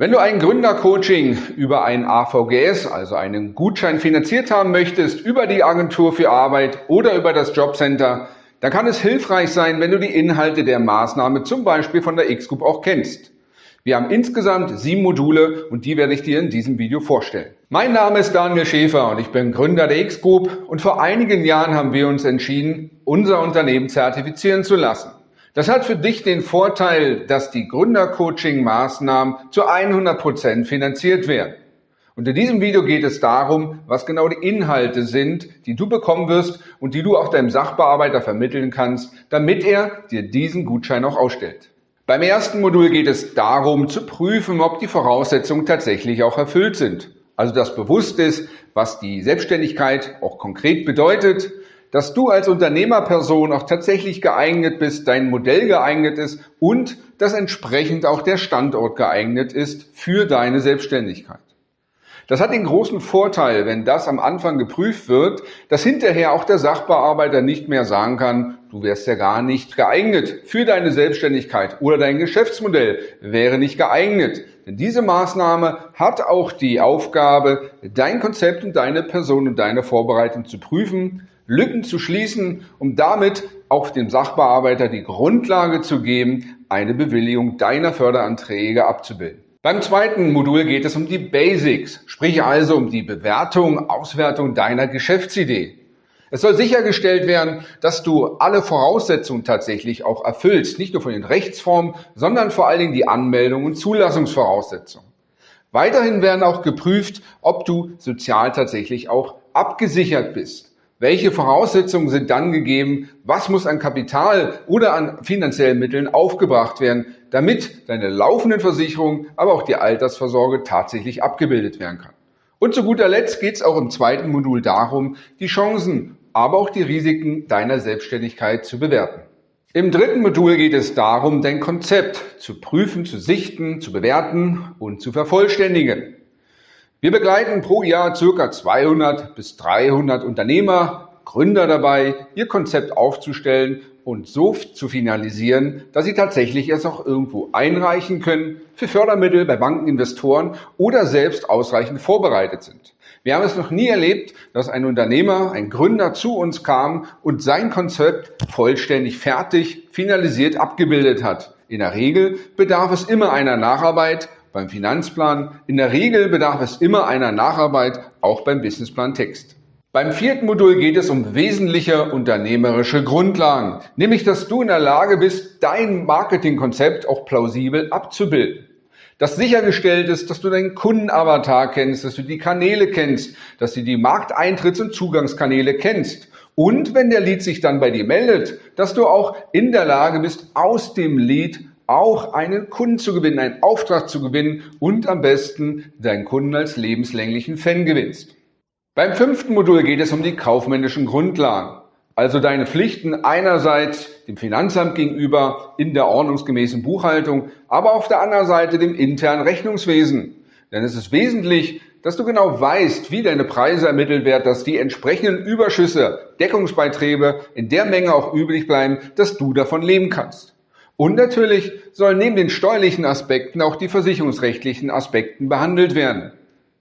Wenn du ein Gründercoaching über ein AVGS, also einen Gutschein finanziert haben möchtest, über die Agentur für Arbeit oder über das Jobcenter, dann kann es hilfreich sein, wenn du die Inhalte der Maßnahme zum Beispiel von der X-Group auch kennst. Wir haben insgesamt sieben Module und die werde ich dir in diesem Video vorstellen. Mein Name ist Daniel Schäfer und ich bin Gründer der X-Group und vor einigen Jahren haben wir uns entschieden, unser Unternehmen zertifizieren zu lassen. Das hat für dich den Vorteil, dass die Gründercoaching-Maßnahmen zu 100 Prozent finanziert werden. Und in diesem Video geht es darum, was genau die Inhalte sind, die du bekommen wirst und die du auch deinem Sachbearbeiter vermitteln kannst, damit er dir diesen Gutschein auch ausstellt. Beim ersten Modul geht es darum, zu prüfen, ob die Voraussetzungen tatsächlich auch erfüllt sind. Also dass bewusst ist, was die Selbstständigkeit auch konkret bedeutet, dass du als Unternehmerperson auch tatsächlich geeignet bist, dein Modell geeignet ist und dass entsprechend auch der Standort geeignet ist für deine Selbstständigkeit. Das hat den großen Vorteil, wenn das am Anfang geprüft wird, dass hinterher auch der Sachbearbeiter nicht mehr sagen kann, du wärst ja gar nicht geeignet für deine Selbstständigkeit oder dein Geschäftsmodell wäre nicht geeignet. Denn diese Maßnahme hat auch die Aufgabe, dein Konzept und deine Person und deine Vorbereitung zu prüfen, Lücken zu schließen, um damit auch dem Sachbearbeiter die Grundlage zu geben, eine Bewilligung deiner Förderanträge abzubilden. Beim zweiten Modul geht es um die Basics, sprich also um die Bewertung, Auswertung deiner Geschäftsidee. Es soll sichergestellt werden, dass du alle Voraussetzungen tatsächlich auch erfüllst, nicht nur von den Rechtsformen, sondern vor allen Dingen die Anmeldung und Zulassungsvoraussetzungen. Weiterhin werden auch geprüft, ob du sozial tatsächlich auch abgesichert bist. Welche Voraussetzungen sind dann gegeben? Was muss an Kapital oder an finanziellen Mitteln aufgebracht werden, damit deine laufenden Versicherungen, aber auch die Altersvorsorge tatsächlich abgebildet werden kann? Und zu guter Letzt geht es auch im zweiten Modul darum, die Chancen, aber auch die Risiken deiner Selbstständigkeit zu bewerten. Im dritten Modul geht es darum, dein Konzept zu prüfen, zu sichten, zu bewerten und zu vervollständigen. Wir begleiten pro Jahr circa 200 bis 300 Unternehmer, Gründer dabei, ihr Konzept aufzustellen und so zu finalisieren, dass sie tatsächlich es auch irgendwo einreichen können für Fördermittel bei Banken, Investoren oder selbst ausreichend vorbereitet sind. Wir haben es noch nie erlebt, dass ein Unternehmer, ein Gründer zu uns kam und sein Konzept vollständig fertig, finalisiert abgebildet hat. In der Regel bedarf es immer einer Nacharbeit beim Finanzplan. In der Regel bedarf es immer einer Nacharbeit, auch beim Businessplan Text. Beim vierten Modul geht es um wesentliche unternehmerische Grundlagen, nämlich dass du in der Lage bist, dein Marketingkonzept auch plausibel abzubilden. Dass sichergestellt ist, dass du deinen Kundenavatar kennst, dass du die Kanäle kennst, dass du die Markteintritts- und Zugangskanäle kennst. Und wenn der Lead sich dann bei dir meldet, dass du auch in der Lage bist, aus dem Lead auch einen Kunden zu gewinnen, einen Auftrag zu gewinnen und am besten deinen Kunden als lebenslänglichen Fan gewinnst. Beim fünften Modul geht es um die kaufmännischen Grundlagen, also deine Pflichten einerseits dem Finanzamt gegenüber in der ordnungsgemäßen Buchhaltung, aber auf der anderen Seite dem internen Rechnungswesen. Denn es ist wesentlich, dass du genau weißt, wie deine Preise ermittelt werden, dass die entsprechenden Überschüsse, Deckungsbeiträge in der Menge auch übrig bleiben, dass du davon leben kannst. Und natürlich sollen neben den steuerlichen Aspekten auch die versicherungsrechtlichen Aspekten behandelt werden.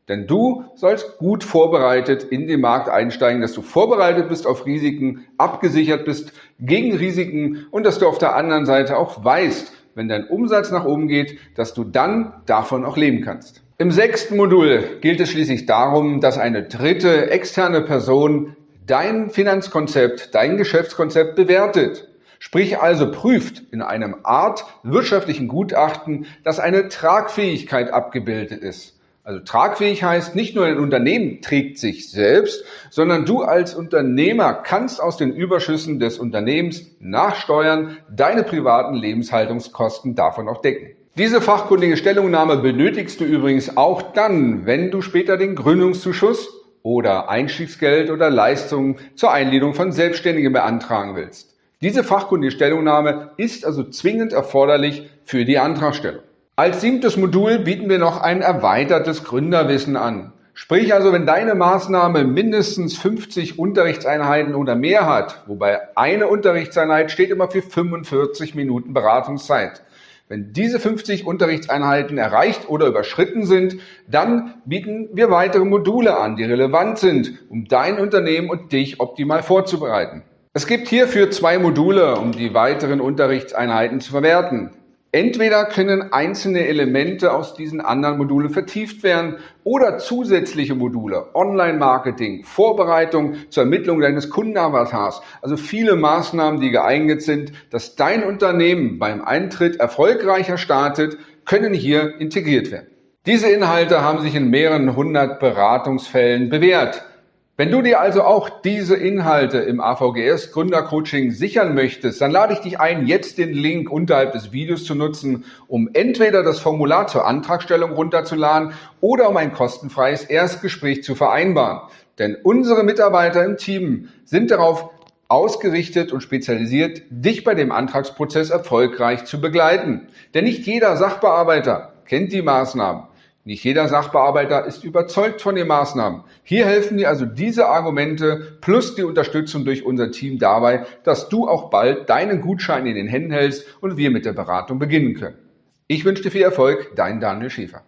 Denn du sollst gut vorbereitet in den Markt einsteigen, dass du vorbereitet bist auf Risiken, abgesichert bist gegen Risiken und dass du auf der anderen Seite auch weißt, wenn dein Umsatz nach oben geht, dass du dann davon auch leben kannst. Im sechsten Modul gilt es schließlich darum, dass eine dritte externe Person dein Finanzkonzept, dein Geschäftskonzept bewertet. Sprich also prüft in einem Art wirtschaftlichen Gutachten, dass eine Tragfähigkeit abgebildet ist. Also tragfähig heißt, nicht nur ein Unternehmen trägt sich selbst, sondern du als Unternehmer kannst aus den Überschüssen des Unternehmens nachsteuern, deine privaten Lebenshaltungskosten davon auch decken. Diese fachkundige Stellungnahme benötigst du übrigens auch dann, wenn du später den Gründungszuschuss oder Einstiegsgeld oder Leistungen zur Einledung von Selbstständigen beantragen willst. Diese fachkundige Stellungnahme ist also zwingend erforderlich für die Antragstellung. Als siebtes Modul bieten wir noch ein erweitertes Gründerwissen an. Sprich also, wenn deine Maßnahme mindestens 50 Unterrichtseinheiten oder mehr hat, wobei eine Unterrichtseinheit steht immer für 45 Minuten Beratungszeit. Wenn diese 50 Unterrichtseinheiten erreicht oder überschritten sind, dann bieten wir weitere Module an, die relevant sind, um dein Unternehmen und dich optimal vorzubereiten. Es gibt hierfür zwei Module, um die weiteren Unterrichtseinheiten zu verwerten. Entweder können einzelne Elemente aus diesen anderen Modulen vertieft werden oder zusätzliche Module, Online-Marketing, Vorbereitung zur Ermittlung deines Kundenavatars, also viele Maßnahmen, die geeignet sind, dass dein Unternehmen beim Eintritt erfolgreicher startet, können hier integriert werden. Diese Inhalte haben sich in mehreren hundert Beratungsfällen bewährt. Wenn du dir also auch diese Inhalte im AVGS Gründercoaching sichern möchtest, dann lade ich dich ein, jetzt den Link unterhalb des Videos zu nutzen, um entweder das Formular zur Antragstellung runterzuladen oder um ein kostenfreies Erstgespräch zu vereinbaren. Denn unsere Mitarbeiter im Team sind darauf ausgerichtet und spezialisiert, dich bei dem Antragsprozess erfolgreich zu begleiten. Denn nicht jeder Sachbearbeiter kennt die Maßnahmen. Nicht jeder Sachbearbeiter ist überzeugt von den Maßnahmen. Hier helfen dir also diese Argumente plus die Unterstützung durch unser Team dabei, dass du auch bald deinen Gutschein in den Händen hältst und wir mit der Beratung beginnen können. Ich wünsche dir viel Erfolg, dein Daniel Schäfer.